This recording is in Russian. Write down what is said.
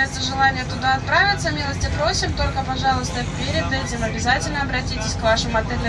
Если желание туда отправиться, милости просим, только, пожалуйста, перед этим обязательно обратитесь к вашему отелю